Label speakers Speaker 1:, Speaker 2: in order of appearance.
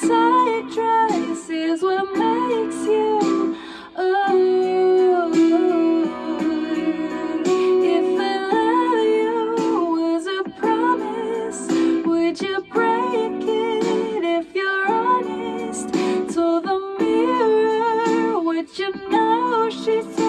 Speaker 1: tight dress is what makes you ooh. If I love you was a promise, would you break it if you're honest? to the mirror what you know she said.